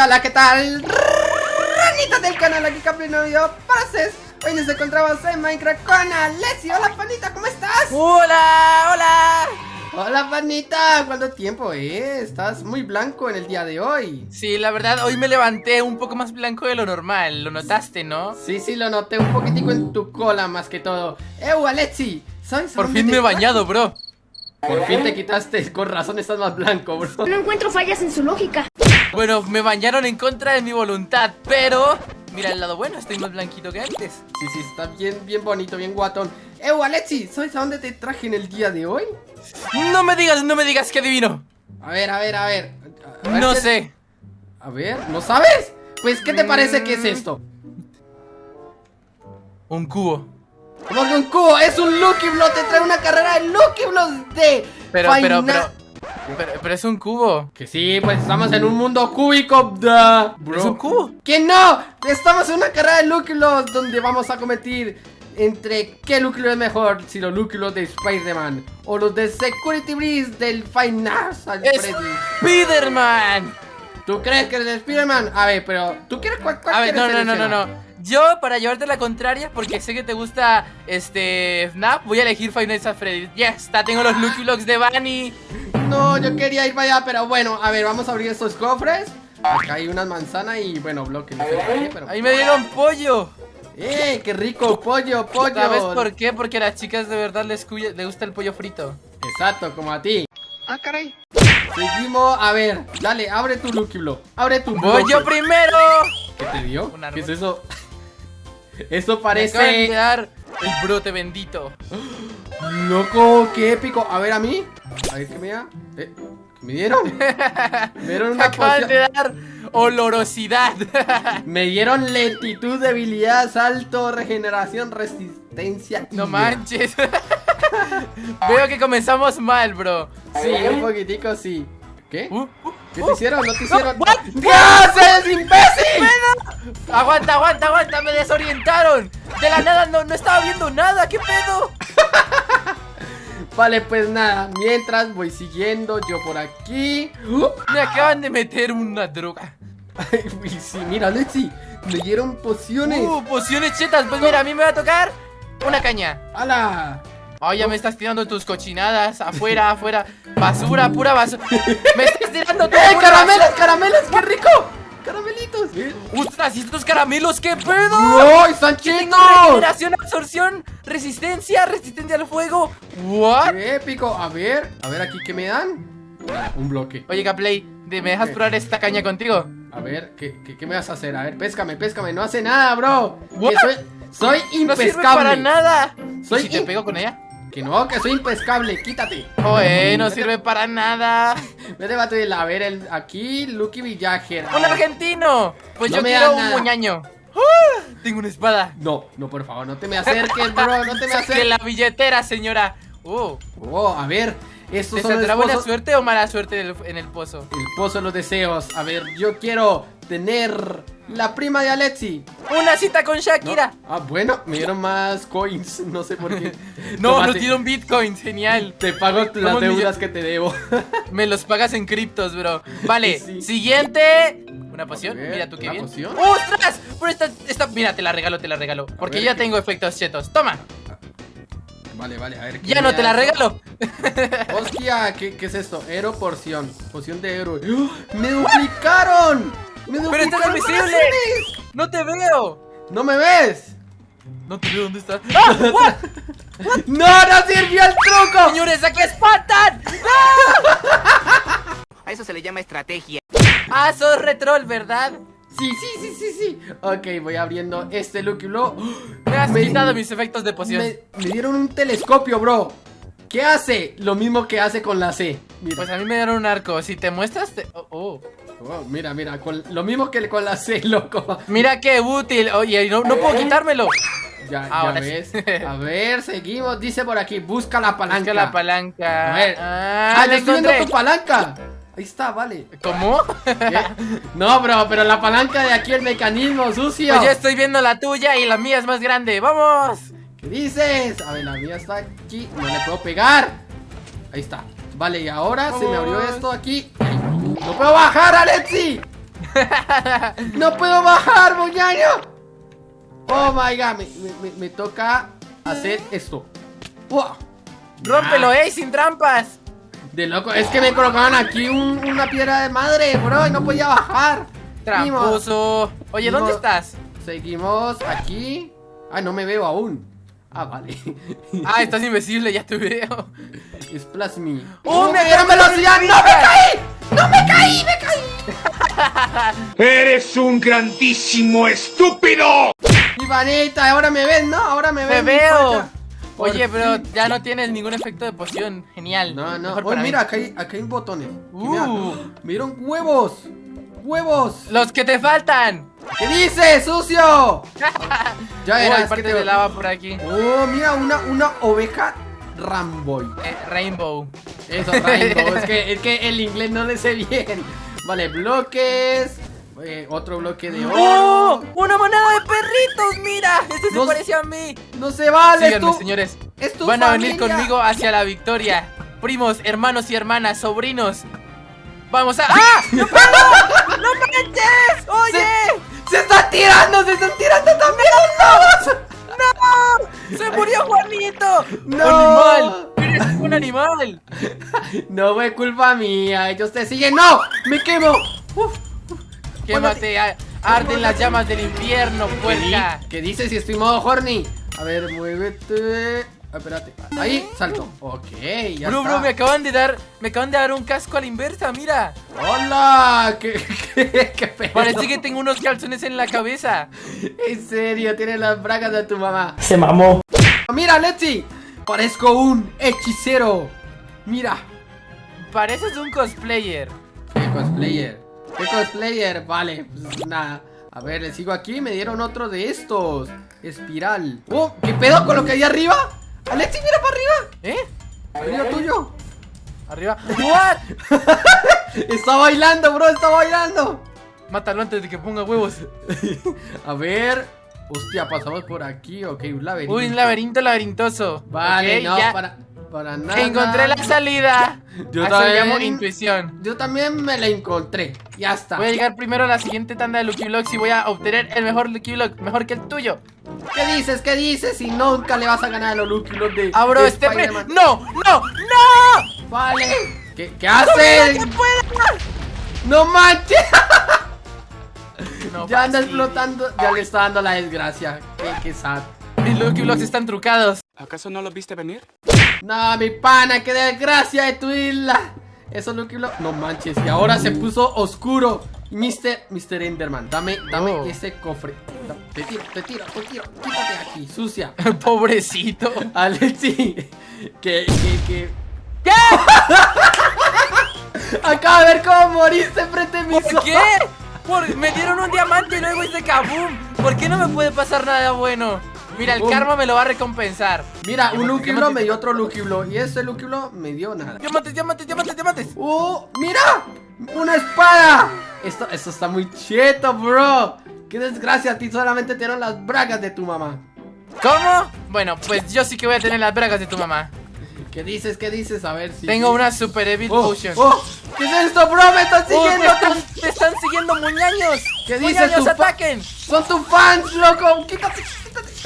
hola, ¿qué tal? Ranitas del canal, aquí Capri no video para CES Hoy nos encontramos en Minecraft con Alessi Hola, panita, ¿cómo estás? ¡Hola! ¡Hola! Hola, panita, ¿cuánto tiempo, eh? Estás muy blanco en el día de hoy Sí, la verdad, hoy me levanté un poco más blanco de lo normal Lo notaste, ¿no? Sí, sí, lo noté un poquitico en tu cola más que todo ¡Eu, Alexi! ¿Sabes Por fin me he bañado, bro Por fin te quitaste, con razón estás más blanco, bro No encuentro fallas en su lógica. Bueno, me bañaron en contra de mi voluntad, pero... Mira el lado bueno, estoy más blanquito que antes Sí, sí, está bien, bien bonito, bien guatón ¡Eu, Alexi! ¿Sabes a dónde te traje en el día de hoy? No me digas, no me digas que adivino A ver, a ver, a ver, a ver No qué- sé A ver, ¿no sabes? Pues, ¿qué te parece que es esto? Un cubo Como que un cubo, es un Lucky Block, te trae una carrera de Lucky Blocks de Pero, pero, Final- pero, pero, pero es un cubo Que sí, pues estamos en un mundo cúbico, bro. ¿Es un cubo? ¡Que no! Estamos en una carrera de Blocks donde vamos a competir entre qué Block es mejor, si los Blocks de Spider-Man o los de Security Breeze del Final ¡Es Freddy. Spiderman! ¿Tú crees que es de Spider-Man? A ver, pero ¿tú quieres cuál, cuál A ver, no, no, no, no, no Yo, para llevarte la contraria, porque sé que te gusta, este, FNAF Voy a elegir Five Nights at Freddy's Ya está, tengo los Lucky de Bunny No, yo quería ir para allá, pero bueno, a ver, vamos a abrir estos cofres. Acá hay unas manzanas y bueno, bloques. No sé por qué, pero. Ahí me dieron pollo ¡Eh! ¡Qué rico! ¡Pollo, pollo! ¿Sabes por qué? Porque a las chicas de verdad les, cuya- les gusta el pollo frito Exacto, como a ti. Ah, caray. Seguimos, a ver, dale, abre tu Lucky Block. Abre tu ¡Voy bloque. yo primero! ¿Qué te dio? ¿Qué es eso? Eso Me acaban de parece. dar el brote bendito Loco, qué épico. A ver, a mí. A ver, ¿qué me da? Eh, ¿qué me dieron? Me dieron una poción. de dar olorosidad Me dieron lentitud, debilidad, salto, regeneración, resistencia. No manches Veo que comenzamos mal, bro Sí, un poquitico sí. ¿Qué? Uh, uh, ¿Qué uh. te hicieron? ¿No te hicieron? what? ¿Qué haces, imbécil? Aguanta, aguanta, aguanta, me desorientaron De la nada no, no estaba viendo nada, ¿qué pedo? Vale, pues nada. Mientras voy siguiendo yo por aquí. Uh, Me acaban de meter una droga ay, sí, mira, Lexi. Me dieron pociones. Uh, pociones chetas, pues mira, a mí me va a tocar una caña ¡Hala! Oh, ya me estás tirando tus cochinadas Afuera, afuera Basura, pura basura Me estás tirando tu ¡Eh, caramelos, basura. caramelos! ¡Qué rico! ¡Caramelitos! ¡Ostras! ¿Y estos caramelos qué pedo? ¡No, están chinos! Regeneración, absorción, resistencia, resistencia al fuego ¿What? ¡Qué épico! A ver, a ver aquí, ¿qué me dan? Un bloque. Oye, Gaplay, ¿me dejas Ok. probar esta caña contigo? A ver, ¿qué, qué, qué me vas a hacer? A ver, péscame, péscame. No hace nada, bro. What? Soy, soy No sirve impescable. para nada Soy ¿Y si te pego con ella? Que no, que soy impescable. Quítate. Oye, no sirve para nada Vete, Batril, a ver, el, aquí, Lucky Villager. ¡Un argentino! Pues No yo me quiero un muñaño ¡Ah! Tengo una espada No, no, por favor, no te me acerques, bro. No te me acerques. la billetera, señora Uh, Oh, a ver, estos ¿Te saldrá buena suerte o mala suerte en el, en el pozo? El pozo de los deseos. A ver, yo quiero tener la prima de Alexi. ¡Una cita con ¿no? Shakira! Ah, bueno, me dieron más coins. No sé por qué. No, Tómate. nos dieron bitcoins, genial Te pago las deudas que te debo. Me los pagas en criptos, bro Vale, Sí. siguiente Una poción, ver, mira tú qué ¿una bien poción? ¡Ostras! Pero esta, esta, mira, te la regalo, te la regalo Porque ver, ya ¿qué? tengo efectos chetos Toma, Vale, vale, a ver. ¿qué ya no te la regalo Hostia, ¿qué, qué es esto? Hero porción. Poción de héroe. ¡Oh! ¡Me duplicaron! ¡Me Pero estás invisible! ¡No te veo! ¡No me ves! No te veo, ¿dónde estás? ¡Ah! what! ¡No, no sirvió el truco! ¡Señores, aquí espantan! A eso se le llama estrategia. ¡Ah, sos retrol, ¿verdad? Sí, sí, sí, sí, sí. Ok, voy abriendo este Lucky Blow. Me has Me- quitado mis efectos de poción Me, me dieron un telescopio, bro. ¿Qué hace? Lo mismo que hace con la C. Mira, Pues a mí me dieron un arco Si te muestras, te... oh, oh. Oh, mira, mira, con- lo mismo que con la C, loco. Mira qué útil Oye, no, no puedo quitármelo Ya, ya Ahora sí. ves. A ver, seguimos. Dice por aquí, busca la palanca. Busca la palanca A ver. Ah, Ah, ya estoy viendo tu palanca. Ahí está, vale. ¿Cómo? ¿Qué? No, bro, pero la palanca de aquí, el mecanismo sucio. Pues yo estoy viendo la tuya y la mía es más grande ¡Vamos! ¿Qué dices? A ver, la mía está aquí. No le puedo pegar. Ahí está. Vale, y ahora se me abrió esto aquí. ¡No puedo bajar, Alexi! ¡No puedo bajar, muñaño! Oh my god, me, me- me- toca hacer esto. ¡Wow! ¡Rómpelo, eh! ¡Sin trampas! De loco, es que me colocaban aquí un- una piedra de madre, bro, y no podía bajar. Tramposo. Oye, ¿dónde estás? Seguimos aquí. Ah, no me veo aún. Ah, vale. Ah, estás invisible, ya te veo. Splash me. ¡Oh, me me dieron velocidad! ¡No me caí! ¡No me caí! ¡Me caí! ¡Eres un grandísimo estúpido! Mi panita, ahora me ven, ¿no? Ahora me ¡Te ven. mi veo! Oye, pero fin. ya no tienes ningún efecto de poción. Genial. No, no. Oh, para mira, acá hay, acá hay botones. Uh. Mira, me dieron huevos. ¡Huevos! ¡Los que te faltan! ¿Qué dices, sucio? ya Uy, verás parte que te... de lava por aquí. Oh, mira, una, una oveja Ramboy. Eh, Rainbow. Eso, Rainbow. es, que, es que el inglés no le sé bien. Vale, bloques. eh, otro bloque de oro. ¡Oh! ¡Una manada de perritos! ¡Mira! Este se Dos- parece a mí. No se vale, Síganme, tú. señores. es tu Van a venir conmigo hacia la victoria. Primos, hermanos y hermanas, sobrinos. Vamos a. ¡Ah! ¡No! ¡No manches! ¡Oye! ¡Se están tirando! ¡Se están tirando también los lobos! ¡No! ¡Se murió Juanito! ¡No! ¡Animal! ¡Eres un animal! No fue culpa mía. Ellos te siguen. ¡No! ¡Me quemo! Uf. ¡Quémate! a- ¡Arden las llamas del infierno, puerca! ¿Qué dices si estoy modo horny? A ver, muévete. Ah, espérate. Ahí, salto. Ok, ya Bro, está. bro, me acaban de dar. Me acaban de dar un casco a la inversa, mira. ¡Hola! ¿Qué, qué, qué pedo? Parece que tengo unos calzones en la cabeza. En serio, tienes las bragas de tu mamá. Se mamó. Mira, Letzi. Parezco un hechicero. Mira. Pareces un cosplayer. ¿Qué cosplayer? ¿Qué cosplayer? Vale, pues nada. A ver, le sigo aquí. Me dieron otro de estos. Espiral. ¡Oh! ¿Qué pedo con lo que hay arriba? Alexi, mira para arriba. ¿Eh? Arriba tuyo. Arriba. ¿What? Está bailando, bro. Está bailando. Mátalo antes de que ponga huevos. A ver. Hostia, pasamos por aquí. Ok, un laberinto. Uy, un laberinto laberintoso. Vale, no, ya. para, para nada. Encontré la salida. Yo también. llamo intuición. Yo también me la encontré. Ya está. Voy a llegar primero a la siguiente tanda de Lucky Blocks y voy a obtener el mejor Lucky Block, mejor que el tuyo. ¿Qué dices? ¿Qué dices? Si nunca le vas a ganar a los Lucky Block de. Abro de este. ¡No! ¡No! ¡No! Vale. ¿Qué, qué haces? ¡No manches! No, ya anda fácil. explotando. Ya le está dando la desgracia. Qué, qué sad. Mis Lucky Blocks están trucados. ¿Acaso no lo viste venir? No, mi pana, qué desgracia de tu isla. Eso Lucky Block. No manches. Y ahora se puso oscuro. Mr. Mr. Enderman, dame, dame Oh. ese cofre. Te tiro, te tiro, te tiro. Quítate aquí, sucia. Pobrecito. Alexi, que, que, que. ¿Qué? Acabo de ver cómo moriste frente a mis ¿Por qué? Por- me dieron un diamante y luego hice kaboom. ¿Por qué no me puede pasar nada bueno? Mira, el karma me lo va a recompensar. Mira, un Lucky diamantes, me dio otro Lucky Block. Y ese Lucky Block me dio nada. Diamantes, diamantes, diamantes, diamantes. ¡Oh! ¡Mira! ¡Una espada! Esto, esto está muy cheto, bro. ¡Qué desgracia! A ti solamente te dieron las bragas de tu mamá. ¿Cómo? Bueno, pues yo sí que voy a tener las bragas de tu mamá. ¿Qué dices? ¿Qué dices? A ver si. Tengo una super evil ¡Oh! potion. ¡Oh! ¿Qué es esto, bro? ¡Me están ¡Oh, siguiendo! te, están, te están siguiendo muñaños! ¿Qué dices ¡Muñaños, ataquen! ¡Son tus fans, loco! ¡Quítate!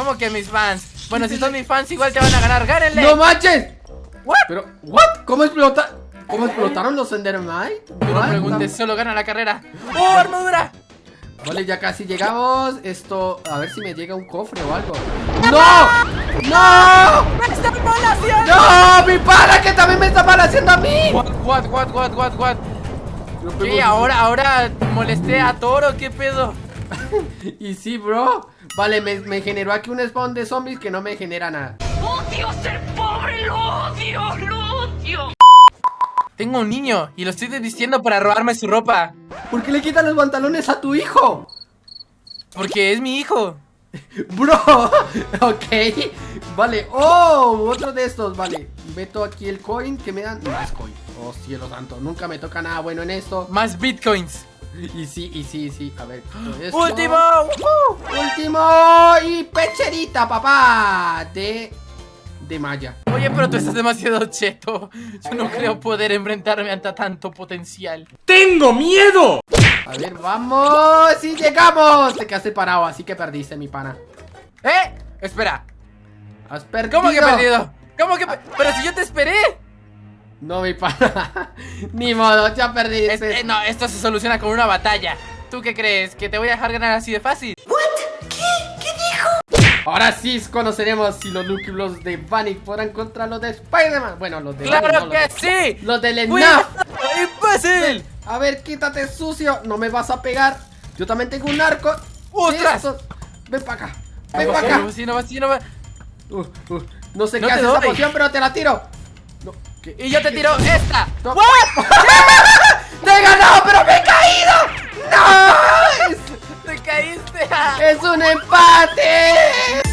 ¿Cómo que mis fans? Bueno, si son mis fans, igual te van a ganar. ¡Gánenle! ¡No manches! ¿What? Pero, ¿what? ¿Cómo explota? ¿Cómo explotaron los Endermite? No preguntes, solo gana la carrera. ¡Oh, armadura! Vale, ya casi llegamos. Esto, a ver si me llega un cofre o algo. ¡No! ¡No! ¡Me están balaseando! ¡No! ¡Mi pana que también me está haciendo a mí! What, what, what, what, what, what? ¿Qué? ¿Ahora, ahora molesté a Toro? ¿Qué pedo? Y sí, bro. Vale, me, me generó aquí un spawn de zombies que no me genera nada. Odio ser pobre, lo odio, lo odio. Tengo un niño y lo estoy desvistiendo para robarme su ropa. ¿Por qué le quitan los pantalones a tu hijo? Porque es mi hijo. Bro, ok. Vale, oh, otro de estos, vale. Meto aquí el coin que me dan más coin. Oh, cielo santo, nunca me toca nada bueno en esto. Más bitcoins. Y sí, y sí, y sí. A ver, esto. ¡Último! Último y pecherita, papá. De. De Maya. Oye, pero tú estás demasiado cheto. Yo no creo poder enfrentarme ante tanto potencial. ¡Tengo miedo! A ver, vamos. ¡Sí llegamos! Te quedaste parado, así que perdiste, mi pana. ¿Eh? Espera. Has perdido. ¿Cómo que he perdido? ¿Cómo que pe- Pero si yo te esperé. No, mi pana. Ni modo, ya Es- perdiste. eh, no, esto se soluciona con una batalla. ¿Tú qué crees? ¿Que te voy a dejar ganar así de fácil? Ahora sí conoceremos si los Lucky Blocks de Bunny podrán contra los de Spider-Man. Bueno, los de Bunny, no, ¡Claro los que de- sí! Los del. ENAF. ¡Imbécil! A ver, quítate sucio. No me vas a pegar. Yo también tengo un arco. ¡Ostras! Ven para acá. Ven para acá. No, sí, no va, sí, no va. Uh, uh, no sé No qué hace esa doy. poción, pero te la tiro. Y yo te tiro esta. No. ¡What! ¡Te he ganado, pero me he caído! ¡No! ¡Te caíste! es un empate.